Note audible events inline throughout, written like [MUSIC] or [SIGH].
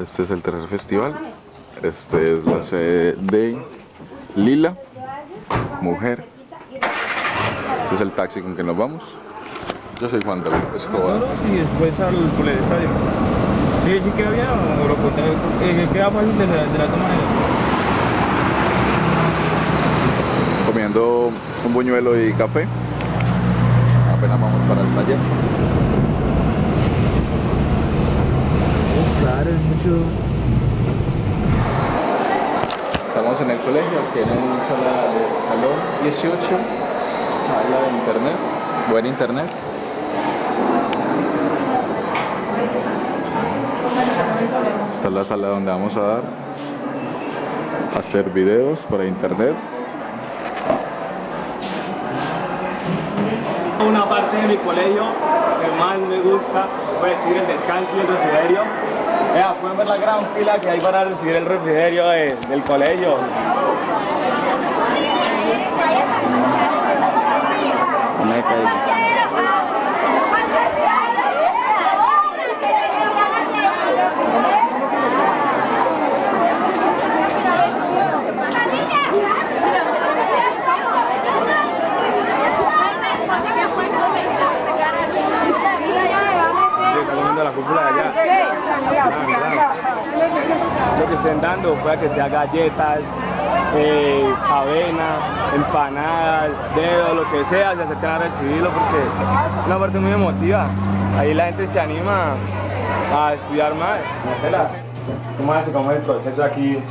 Este es el tercer festival. Este es la sede de Lila, mujer. Este es el taxi con que nos vamos. Yo soy Juan David Escobar. Y después al por el estadio. Sí, sí o lo. Eh, queda fácil de, la- de dos maneras. Comiendo un buñuelo y café. Apenas vamos para el taller. Claro, es mucho. Estamos en el colegio, aquí en el sala de, salón 18, sala de internet, buen internet. Esta es la sala donde vamos a dar, a hacer videos para internet. Una parte de mi colegio que más me gusta fue decir el descanso y el refrigerio. Vea, pueden ver la gran fila que hay para recibir el refrigerio de- del colegio comiendo la cúpula de allá. Dando, puede que sea galletas, eh, avena, empanadas, dedos, lo que sea, se acercan a recibirlo porque es una parte muy emotiva. Ahí la gente se anima a estudiar más. Marcela, ¿cómo hace? ¿Cómo es el proceso aquí?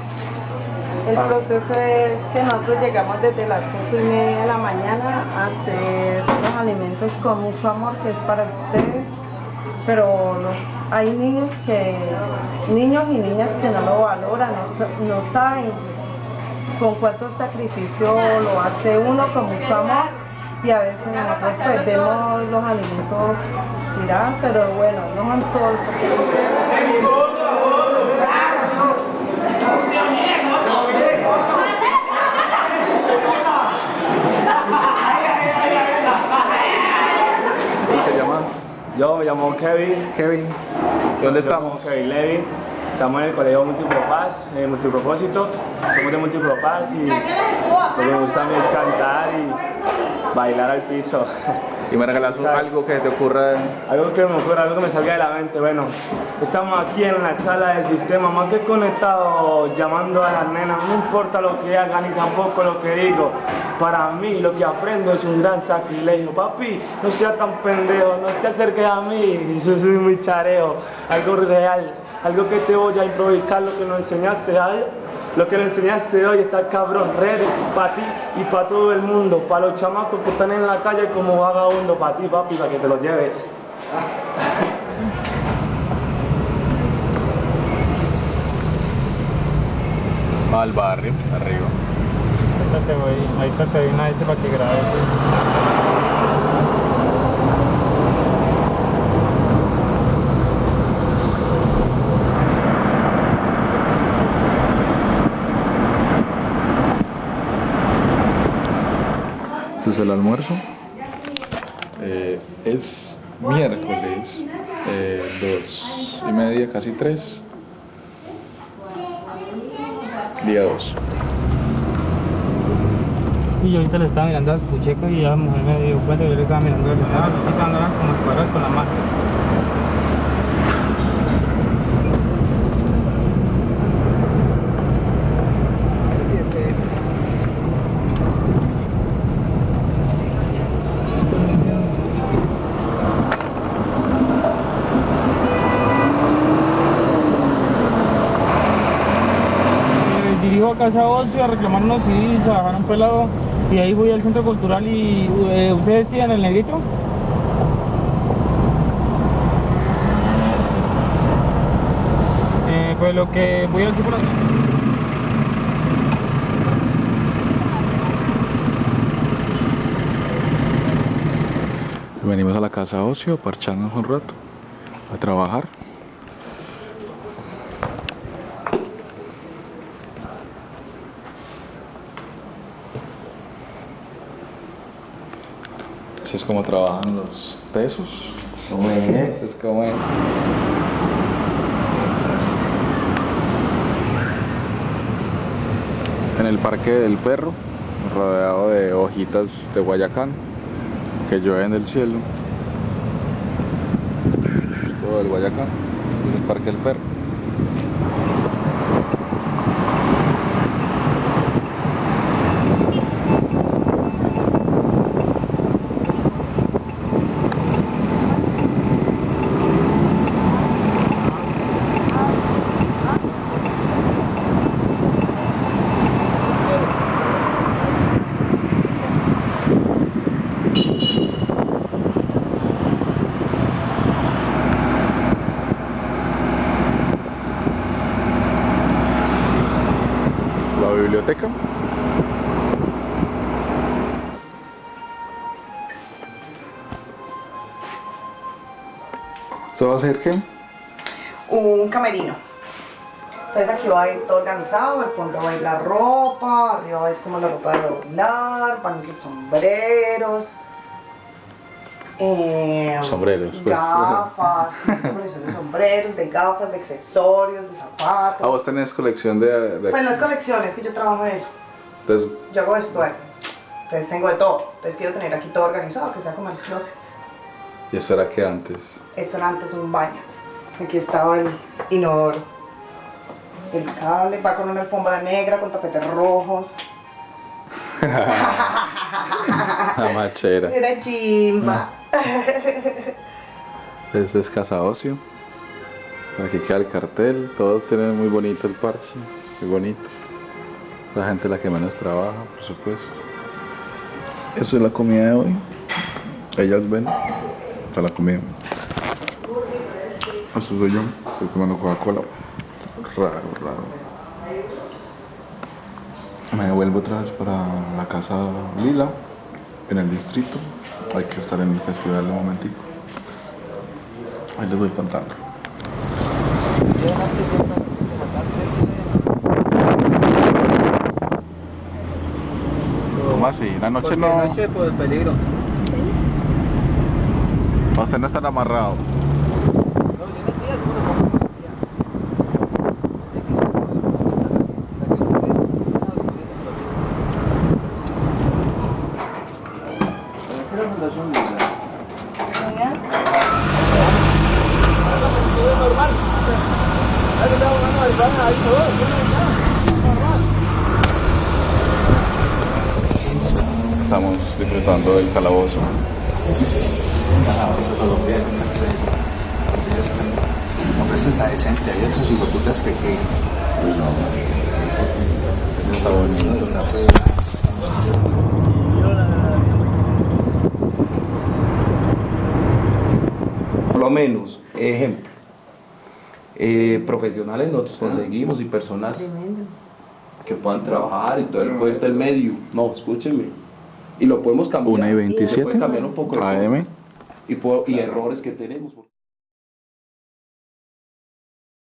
El proceso es que nosotros llegamos desde las 5 y media de la mañana a hacer los alimentos con mucho amor que es para ustedes. Pero hay niños que, niños y niñas que no lo valoran, no, no saben con cuánto sacrificio lo hace uno con mucho amor y a veces nosotros vemos los alimentos tirados, pero bueno, no son todos. porque- ¿Cómo te llamas? Yo me llamo Kevin. Kevin. ¿Dónde Yo estamos? Kevin Levy. Estamos en el colegio Multipropaz, eh, Multipropósito. Somos de Multipropaz y lo que me gusta a mí es cantar y bailar al piso. [LAUGHS] Y me regalas algo que te ocurra. Algo que me ocurra, algo que me salga de la mente. Bueno, estamos aquí en la sala del sistema, más que conectado, llamando a las nenas. No importa lo que hagan ni tampoco lo que digo. Para mí, lo que aprendo es un gran sacrilegio. Papi, no seas tan pendejo, no te acerques a mí. Yo soy muy chareo. Algo real, algo que te voy a improvisar, lo que nos enseñaste a lo que le enseñaste hoy está cabrón, redes para ti y para todo el mundo, para los chamacos que están en la calle como vagabundo, para ti papi, para que te los lleves. [LAUGHS] Al barrio, arriba. Ahí está te una ese para que grabes. Este es el almuerzo. Eh, es miércoles, eh, dos y media, casi tres. Día dos. Y yo ahorita le estaba mirando al pucheco y la mujer me dio cuenta que yo le estaba mirando, le estaba picándolas como cuadras con la mano. Dirijo a Casa Ocio a reclamar unos CDs, a bajar un pelado y ahí voy al centro cultural y eh, ustedes tienen el negrito. Eh, pues lo que voy aquí por aquí. Venimos a la casa ocio, a un rato, a trabajar. es como trabajan los tesos. Es? es como es. En el Parque del Perro, rodeado de hojitas de Guayacán, que llueven del cielo. Todo el Guayacán, este es el Parque del Perro. Biblioteca. ¿Esto va a ser qué? un camerino. Entonces aquí va a ir todo organizado, al fondo va a ir la ropa, arriba va a ir como la ropa de doblar, van a ir los sombreros. Eh, Sombreros, pues. Gafas, [LAUGHS] colección de sombreros, de gafas, de accesorios, de zapatos. Ah, vos tenés colección de... de- Pues no es colección, es que yo trabajo en eso. Entonces, Yo hago vestuario. Entonces tengo de todo. Entonces quiero tener aquí todo organizado, que sea como el closet. ¿y esto era que antes? Esto era antes un baño. Aquí estaba el inodoro. El cable va con una alfombra negra con tapetes rojos. [LAUGHS] [LAUGHS] [LAUGHS] La machera. Era chimba. [LAUGHS] Este es Casa Ocio. Aquí queda el cartel. Todos tienen muy bonito el parche. Muy bonito. Esa gente es la que menos trabaja, por supuesto. Eso es la comida de hoy. Ellas ven. Esta es la comida. Eso soy yo. Estoy tomando Coca-Cola. Raro, raro. Me devuelvo otra vez para la casa Lila, en el distrito. Hay que estar en el festival de un momentico. Ahí les voy contando. ¿Cómo así? La noche Porque no. noche por el peligro. Usted no están amarrado. No, yo en el día seguro como policía. Estamos disfrutando del calabozo. Hombre, esto está decente. Hay otros hijoputas que que. Está bonito. Por lo menos, ejemplo, eh, profesionales nosotros conseguimos y personas que puedan trabajar y todo el cuento del medio. No, escúchenme. Y lo podemos cambiar. 1 y Se 27 puede cambiar un poco AM. y errores que tenemos.